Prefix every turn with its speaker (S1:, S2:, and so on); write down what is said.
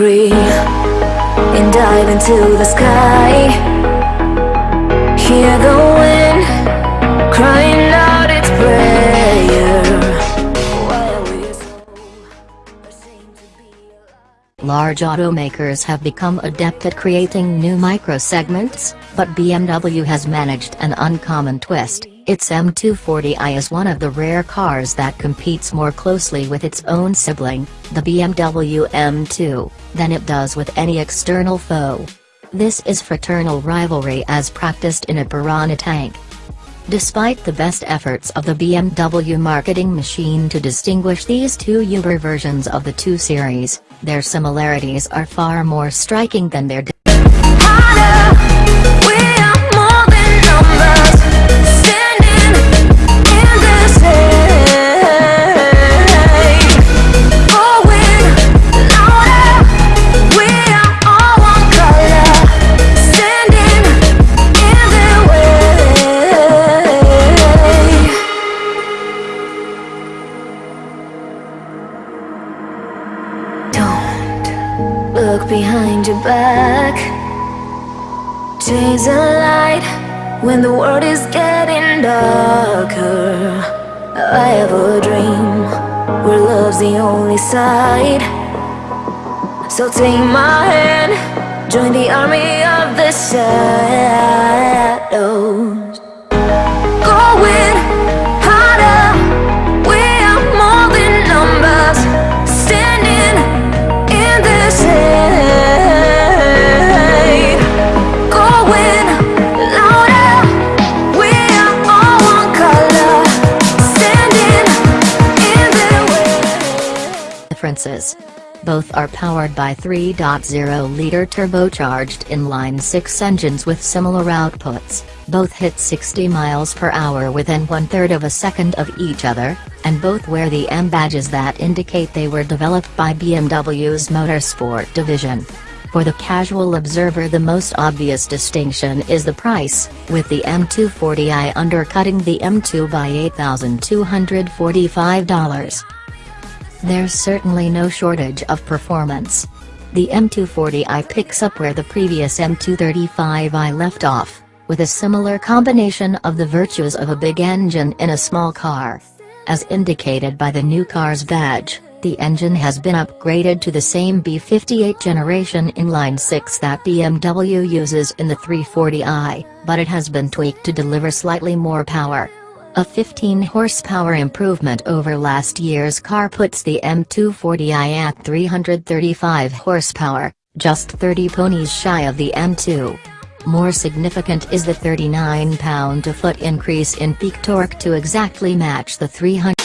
S1: free and dive into the sky. Hear the wind crying out its prayer.
S2: Large automakers have become adept at creating new microsegments, but BMW has managed an uncommon twist. Its M240i is one of the rare cars that competes more closely with its own sibling, the BMW M2, than it does with any external foe. This is fraternal rivalry as practiced in a piranha tank. Despite the best efforts of the BMW marketing machine to distinguish these two Uber versions of the 2 Series, their similarities are far more striking than their
S1: look behind your back. Chase a light when the world is getting darker. I have a dream where love's the only side. So take my hand, join the army of the shadows.
S2: Differences. Both are powered by 3.0-liter turbocharged inline-six engines with similar outputs, both hit 60 miles per hour within one-third of a second of each other, and both wear the M badges that indicate they were developed by BMW's Motorsport division. For the casual observer the most obvious distinction is the price, with the M240i undercutting the M2 by $8,245. There's certainly no shortage of performance. The M240i picks up where the previous M235i left off, with a similar combination of the virtues of a big engine in a small car. As indicated by the new car's badge, the engine has been upgraded to the same B58 generation inline-six that BMW uses in the 340i, but it has been tweaked to deliver slightly more power. A 15 horsepower improvement over last year's car puts the M240i at 335 horsepower, just 30 ponies shy of the M2. More significant is the 39 pound-to-foot increase in peak torque to exactly match the 300